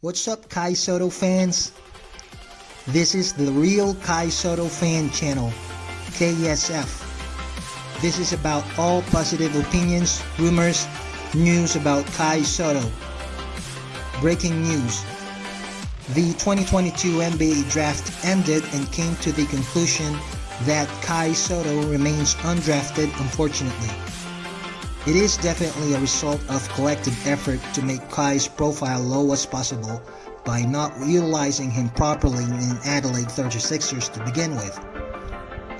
What's up, Kai Sotto fans? This is the Real Kai Sotto Fan Channel, KSF. This is about all positive opinions, rumors, news about Kai Sotto. Breaking news. The 2022 NBA draft ended and came to the conclusion that Kai Sotto remains undrafted unfortunately. It is definitely a result of collective effort to make Kai's profile low as possible by not utilizing him properly in Adelaide 36ers to begin with.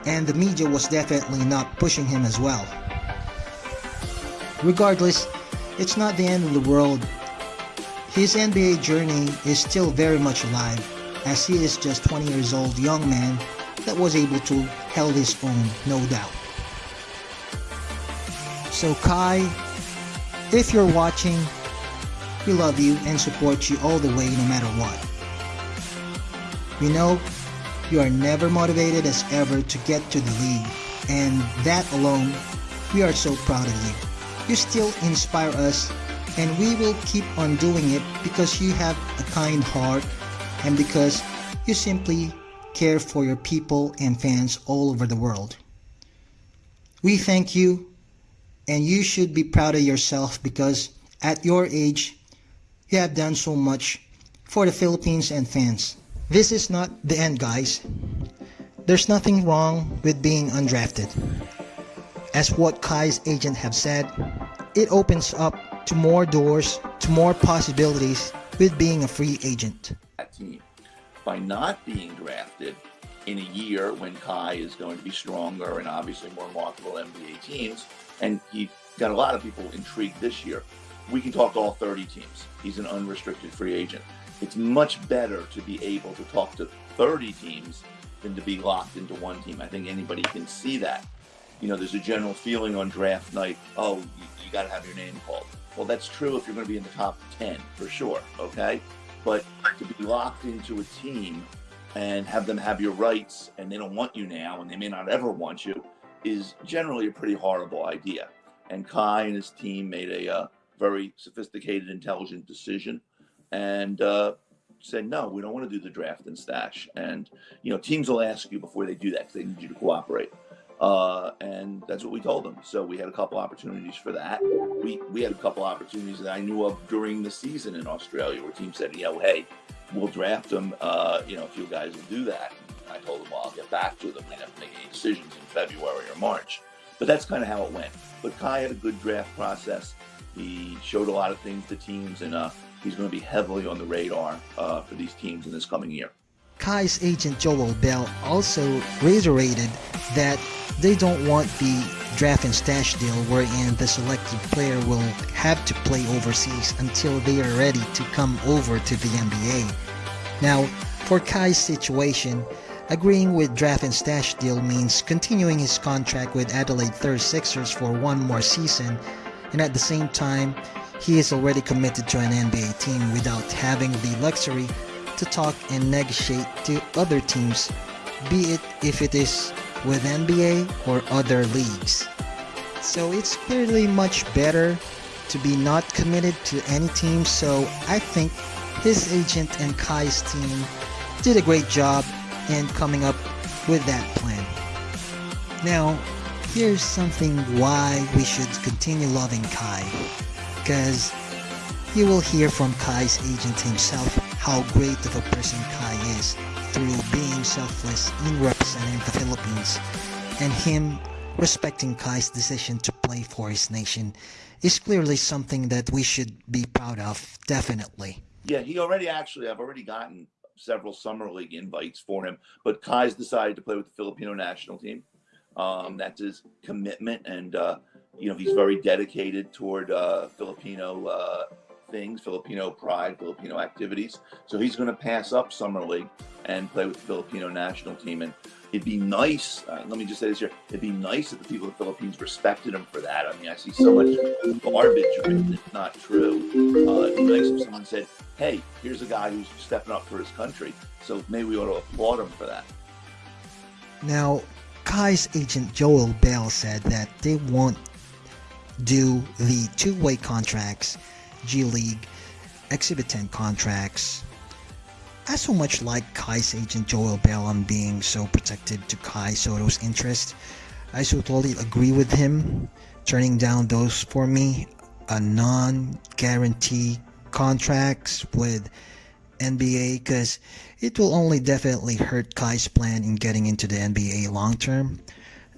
And the media was definitely not pushing him as well. Regardless, it's not the end of the world. His NBA journey is still very much alive as he is just 20 years old young man that was able to held his own, no doubt. So Kai, if you're watching, we love you and support you all the way no matter what. We know you are never motivated as ever to get to the league and that alone, we are so proud of you. You still inspire us and we will keep on doing it because you have a kind heart and because you simply care for your people and fans all over the world. We thank you and you should be proud of yourself because at your age, you have done so much for the Philippines and fans. This is not the end, guys. There's nothing wrong with being undrafted. As what Kai's agent have said, it opens up to more doors, to more possibilities with being a free agent. By not being drafted in a year when Kai is going to be stronger and obviously more marketable NBA teams, and he got a lot of people intrigued this year. We can talk to all 30 teams. He's an unrestricted free agent. It's much better to be able to talk to 30 teams than to be locked into one team. I think anybody can see that. You know, there's a general feeling on draft night, oh, you, you got to have your name called. Well, that's true if you're going to be in the top 10 for sure, okay? But to be locked into a team and have them have your rights and they don't want you now and they may not ever want you, is generally a pretty horrible idea. And Kai and his team made a uh, very sophisticated, intelligent decision and uh, said, no, we don't want to do the draft and stash. And, you know, teams will ask you before they do that because they need you to cooperate. Uh, and that's what we told them. So we had a couple opportunities for that. We, we had a couple opportunities that I knew of during the season in Australia where teams said, you know, hey, we'll draft them, uh, you know, if you guys will do that. I told them, well, I'll get back to them. We have to make any decisions in February or March. But that's kind of how it went. But Kai had a good draft process. He showed a lot of things to teams, and uh, he's going to be heavily on the radar uh, for these teams in this coming year. Kai's agent Joel Bell also reiterated that they don't want the draft and stash deal wherein the selected player will have to play overseas until they are ready to come over to the NBA. Now, for Kai's situation, Agreeing with draft and stash deal means continuing his contract with Adelaide 36ers for one more season and at the same time he is already committed to an NBA team without having the luxury to talk and negotiate to other teams be it if it is with NBA or other leagues. So it's clearly much better to be not committed to any team so I think his agent and Kai's team did a great job in coming up with that plan. Now, here's something why we should continue loving Kai. Because you will hear from Kai's agent himself how great of a person Kai is through being selfless in representing the Philippines and him respecting Kai's decision to play for his nation is clearly something that we should be proud of, definitely. Yeah, he already actually, I've already gotten several summer league invites for him. But Kai's decided to play with the Filipino national team. Um, that's his commitment, and uh, you know he's very dedicated toward uh, Filipino uh, things, Filipino pride, Filipino activities. So he's going to pass up summer league and play with the Filipino national team. And it'd be nice. Uh, let me just say this here: it'd be nice if the people of the Philippines respected him for that. I mean, I see so much garbage written; it's not true. Uh, it'd be nice if someone said, "Hey, here's a guy who's stepping up for his country." So maybe we ought to applaud him for that. Now, Kai's agent Joel Bell said that they won't do the two-way contracts, G League, Exhibit 10 contracts. I so much like Kai's agent Joel Bell on being so protective to Kai Sotto's interest. I so totally agree with him turning down those for me a non-guarantee contracts with NBA because it will only definitely hurt Kai's plan in getting into the NBA long term.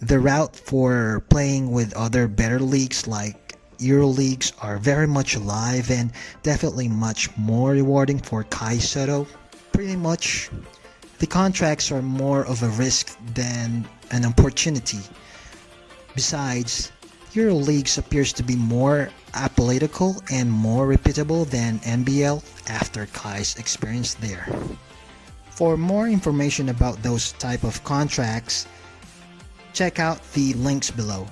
The route for playing with other better leagues like Euro leagues are very much alive and definitely much more rewarding for Kai Sotto. Pretty much, the contracts are more of a risk than an opportunity. Besides, Euro leagues appears to be more apolitical and more repeatable than NBL after Kai's experience there. For more information about those type of contracts, check out the links below.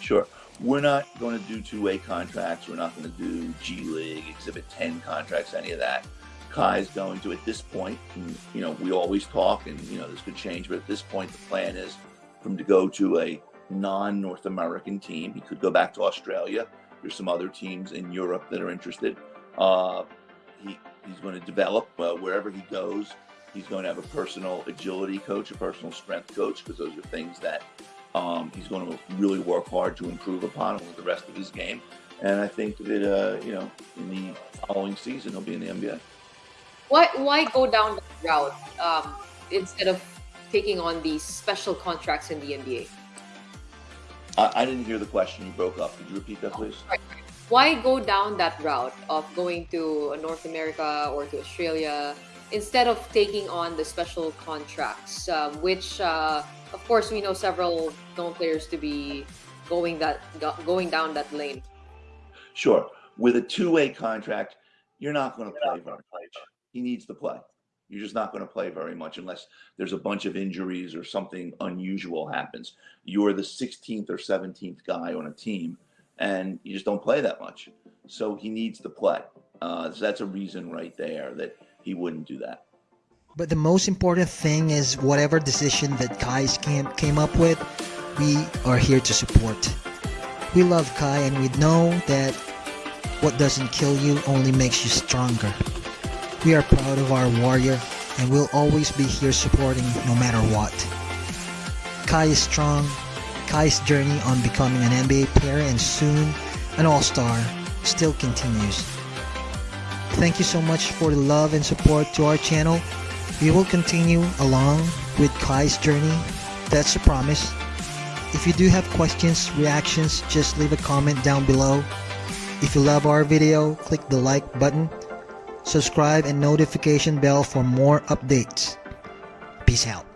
Sure. We're not going to do two-way contracts. We're not going to do G League, Exhibit 10 contracts, any of that. Kai's going to, at this point, you know, we always talk and, you know, this could change, but at this point, the plan is for him to go to a non-North American team. He could go back to Australia. There's some other teams in Europe that are interested. Uh, he, he's going to develop uh, wherever he goes. He's going to have a personal agility coach, a personal strength coach, because those are things that um, he's going to really work hard to improve upon with the rest of his game. And I think that uh, you know, in the following season, he'll be in the NBA. Why why go down that route um, instead of taking on these special contracts in the NBA? I, I, didn't hear the question. You broke up. Could you repeat that, please? Why go down that route of going to North America or to Australia instead of taking on the special contracts, um, which, uh, of course, we know several known players to be going that going down that lane. Sure. With a two-way contract, you're not going to play very much. He needs to play. You're just not going to play very much unless there's a bunch of injuries or something unusual happens. You're the 16th or 17th guy on a team, and you just don't play that much. So he needs to play. Uh, so that's a reason right there that he wouldn't do that. But the most important thing is whatever decision that Kai's camp came up with, we are here to support. We love Kai and we know that what doesn't kill you only makes you stronger. We are proud of our warrior and we'll always be here supporting no matter what. Kai is strong. Kai's journey on becoming an NBA player and soon an all-star still continues. Thank you so much for the love and support to our channel. We will continue along with Kai's journey. That's a promise. If you do have questions, reactions, just leave a comment down below. If you love our video, click the like button subscribe and notification bell for more updates. Peace out.